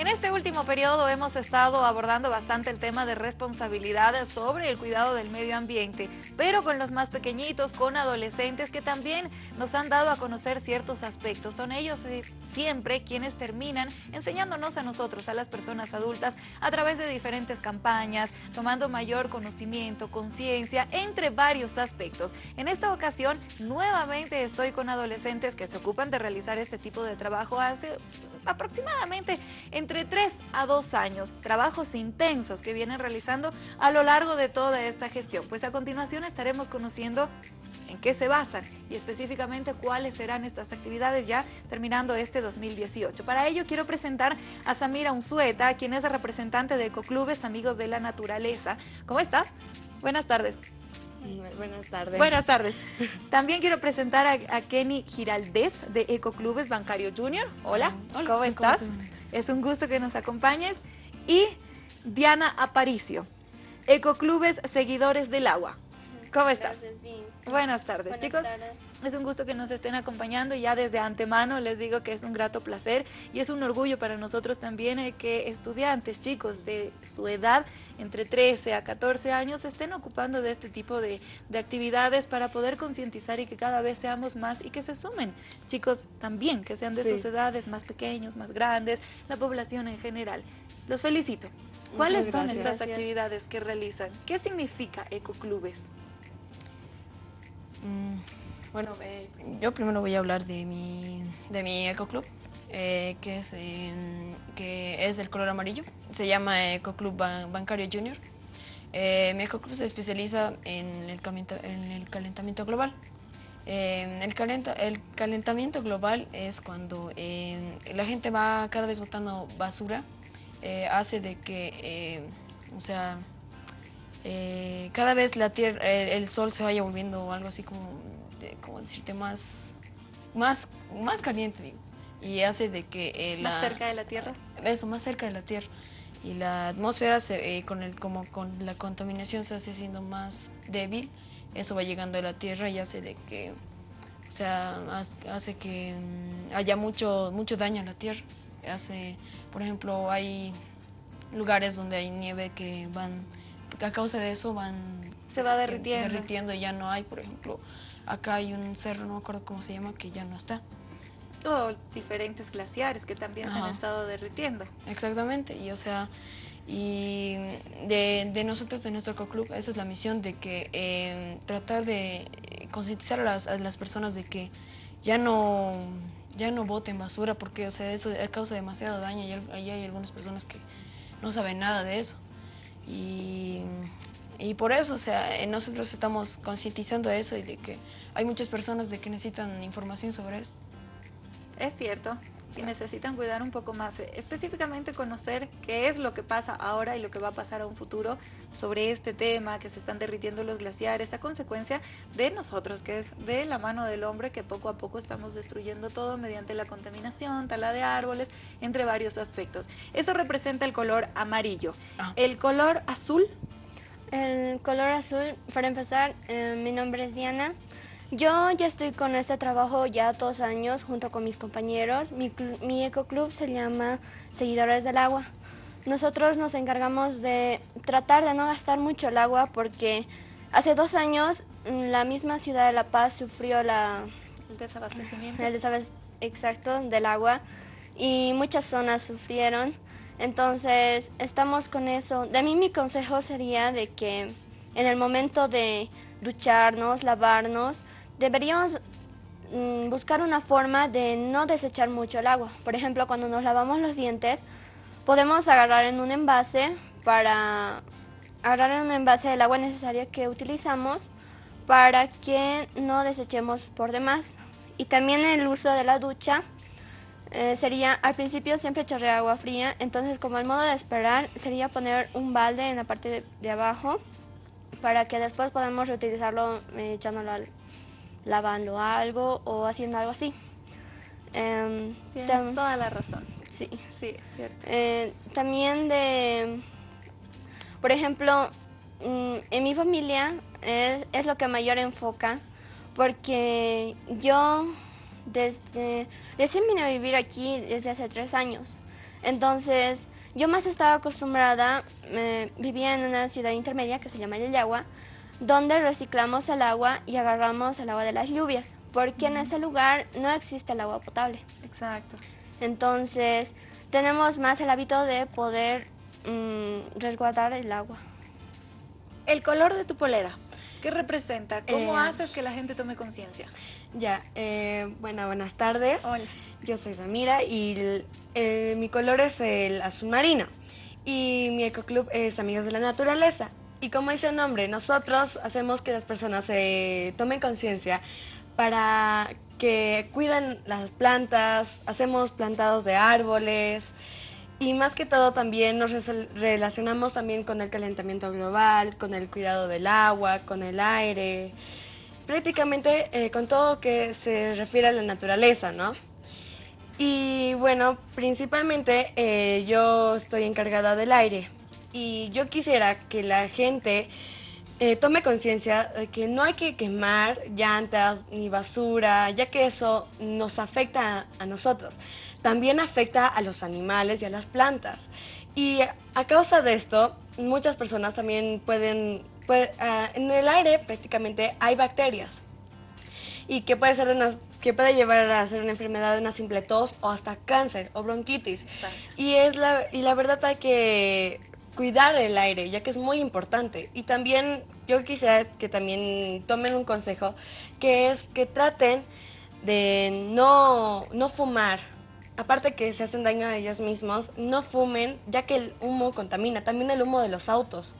En este último periodo hemos estado abordando bastante el tema de responsabilidad sobre el cuidado del medio ambiente, pero con los más pequeñitos, con adolescentes que también nos han dado a conocer ciertos aspectos. Son ellos eh, siempre quienes terminan enseñándonos a nosotros, a las personas adultas, a través de diferentes campañas, tomando mayor conocimiento, conciencia, entre varios aspectos. En esta ocasión, nuevamente estoy con adolescentes que se ocupan de realizar este tipo de trabajo hace aproximadamente entre 3 a 2 años, trabajos intensos que vienen realizando a lo largo de toda esta gestión. Pues a continuación estaremos conociendo en qué se basan y específicamente cuáles serán estas actividades ya terminando este 2018. Para ello quiero presentar a Samira Unzueta, quien es representante de Ecoclubes Amigos de la Naturaleza. ¿Cómo estás? Buenas tardes. Buenas tardes. Buenas tardes. También quiero presentar a, Kenny Giraldez de Ecoclubes Bancario Junior. Hola, Hola ¿cómo estás? Es un gusto que nos acompañes. Y Diana Aparicio, Ecoclubes Seguidores del Agua. ¿Cómo estás? Buenas tardes, chicos. Es un gusto que nos estén acompañando y ya desde antemano les digo que es un grato placer y es un orgullo para nosotros también eh, que estudiantes, chicos de su edad, entre 13 a 14 años, estén ocupando de este tipo de, actividades para poder concientizar y que cada vez seamos más y que se sumen chicos también, que sean de sus edades más pequeños, más grandes, la población en general. Los felicito. ¿Cuáles son estas actividades que realizan? ¿Qué significa Ecoclubes? Mm, bueno, eh, yo primero voy a hablar de mi, de mi ecoclub, eh, que, es, que es el color amarillo. Se llama Ecoclub Bancario Junior. Eh, mi ecoclub se especializa en el, en el calentamiento global. el, el, calentamiento global es cuando la gente va cada vez botando basura, hace de que, o sea, eh, cada vez la tierra, el, sol se vaya volviendo algo así como, como decirte, más, más, más caliente, y hace de que... Eh, ¿Más cerca de la Tierra? Eso, más cerca de la Tierra. Y la atmósfera, se, eh, con, el, como con la contaminación se hace siendo más débil, eso va llegando a la Tierra y hace de que, o sea, hace que mm, haya mucho, mucho daño a la Tierra. Hace, por ejemplo, hay lugares donde hay nieve que van a causa de eso van... Se va derritiendo. Derritiendo y ya no hay, por ejemplo, acá hay un cerro, no me acuerdo cómo se llama, que ya no está. O diferentes glaciares que también se han estado derritiendo. Exactamente, y o sea, y de, nosotros, de nuestro club, esa es la misión de que eh, tratar de concientizar a las, a las, personas de que ya no, ya no boten basura porque o sea, eso causa demasiado daño y hay, hay algunas personas que no saben nada de eso. Y, y por eso, o sea, nosotros estamos concientizando eso y de que hay muchas personas de que necesitan información sobre esto. Es cierto, y necesitan cuidar un poco más, eh, específicamente conocer qué es lo que pasa ahora y lo que va a pasar a un futuro sobre este tema, que se están derritiendo los glaciares, a consecuencia de nosotros, que es de la mano del hombre que poco a poco estamos destruyendo todo mediante la contaminación, tala de árboles, entre varios aspectos. Eso representa el color amarillo. Ah. El color azul. El color azul, para empezar, eh, mi nombre es Diana. Yo ya estoy con este trabajo ya dos años junto con mis compañeros. Mi, mi ecoclub se llama Seguidores del Agua. Nosotros nos encargamos de tratar de no gastar mucho el agua porque hace dos años mm, la misma ciudad de La Paz sufrió la, el desabastecimiento. El desabastecimiento exacto del agua y muchas zonas sufrieron. Entonces estamos con eso. De mí mi consejo sería de que en el momento de ducharnos, lavarnos, deberíamos mm, buscar una forma de no desechar mucho el agua. Por ejemplo, cuando nos lavamos los dientes, podemos agarrar en un envase para agarrar en un envase el agua necesaria que utilizamos para que no desechemos por demás. Y también el uso de la ducha eh, sería, al principio siempre echarle agua fría, entonces como el modo de esperar sería poner un balde en la parte de, abajo para que después podamos reutilizarlo eh, echándolo al, lavando algo o haciendo algo así. Eh, Tienes toda la razón. Sí. Sí, cierto. Eh, también de, por ejemplo, mm, en mi familia es, es, lo que mayor enfoca porque yo desde, recién vine a vivir aquí desde hace tres años. Entonces, yo más estaba acostumbrada, eh, vivía en una ciudad intermedia que se llama Yayagua, donde reciclamos el agua y agarramos el agua de las lluvias, porque en ese lugar no existe el agua potable. Exacto. Entonces, tenemos más el hábito de poder mm, resguardar el agua. El color de tu polera, ¿qué representa? ¿Cómo Eh, haces que la gente tome conciencia? Ya, eh, bueno, buenas tardes. Hola. Yo soy Samira y el- el- mi color es el azul marino. Y mi ecoclub es Amigos de la Naturaleza. Y como dice el nombre, nosotros hacemos que las personas eh, tomen conciencia para que cuiden las plantas, hacemos plantados de árboles y más que todo también nos relacionamos también con el calentamiento global, con el cuidado del agua, con el aire, prácticamente eh, con todo que se refiere a la naturaleza, ¿no? Y bueno, principalmente eh, yo estoy encargada del aire y yo quisiera que la gente eh, tome conciencia de que no hay que quemar llantas ni basura, ya que eso nos afecta a, a nosotros. También afecta a los animales y a las plantas. Y a causa de esto, muchas personas también pueden, puede- ah, en el aire prácticamente hay bacterias y que puede ser de unas- que puede llevar a ser una enfermedad de una simple tos o hasta cáncer o bronquitis. Exacto. Y es la y la verdad hay que cuidar el aire, ya que es muy importante. Y también yo quisiera que también tomen un consejo, que es que traten de no, no fumar. Aparte que se hacen daño a ellos mismos, no fumen, ya que el humo contamina. También el humo de los autos,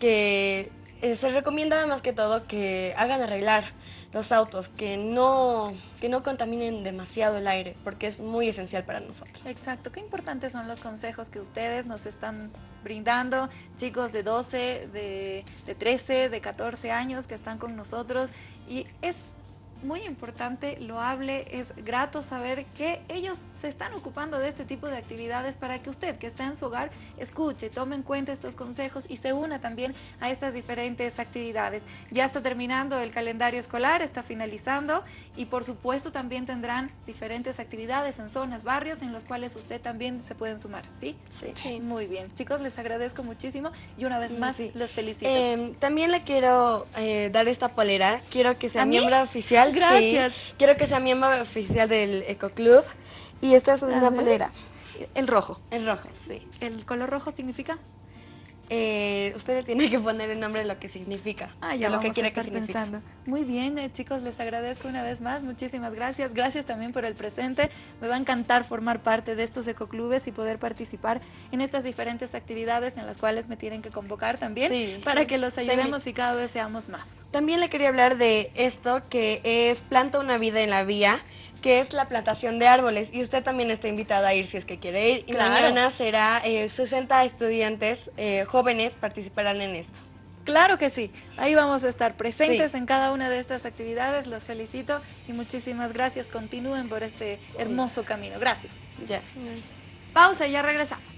que eh, se recomienda más que todo que hagan arreglar los autos, que no, que no contaminen demasiado el aire, porque es muy esencial para nosotros. Exacto, qué importantes son los consejos que ustedes nos están brindando, chicos de 12, de, de 13, de 14 años que están con nosotros y es muy importante, loable, es grato saber que ellos se están ocupando de este tipo de actividades para que usted que está en su hogar escuche, tome en cuenta estos consejos y se una también a estas diferentes actividades. Ya está terminando el calendario escolar, está finalizando y por supuesto también tendrán diferentes actividades en zonas, barrios en los cuales usted también se pueden sumar, ¿sí? Sí. Muy bien. Chicos, les agradezco muchísimo y una vez más sí. los felicito. Eh, también le quiero eh, dar esta polera. Quiero que sea miembro oficial. sí. Gracias. Quiero que sea miembro oficial del Ecoclub. Y esta es una polera. el rojo. En rojo, sí. ¿El color rojo significa? Eh, usted le tiene que poner el nombre de lo que significa. Ah, de ya lo vamos que quiere que signifique. pensando. Muy bien, eh, chicos, les agradezco una vez más. Muchísimas gracias. Gracias también por el presente. Me va a encantar formar parte de estos ecoclubes y poder participar en estas diferentes actividades en las cuales me tienen que convocar también Sí, para que los ayudemos y cada vez seamos más. También le quería hablar de esto que es Planta una vida en la vía, que es la plantación de árboles. Y usted también está invitada a ir si es que quiere ir. Y Claro. mañana será eh, 60 estudiantes eh, jóvenes participarán en esto. Claro que sí, ahí vamos a estar presentes Sí. en cada una de estas actividades. Los felicito y muchísimas gracias. Continúen por este hermoso camino. Gracias. Ya. Pausa y ya regresamos.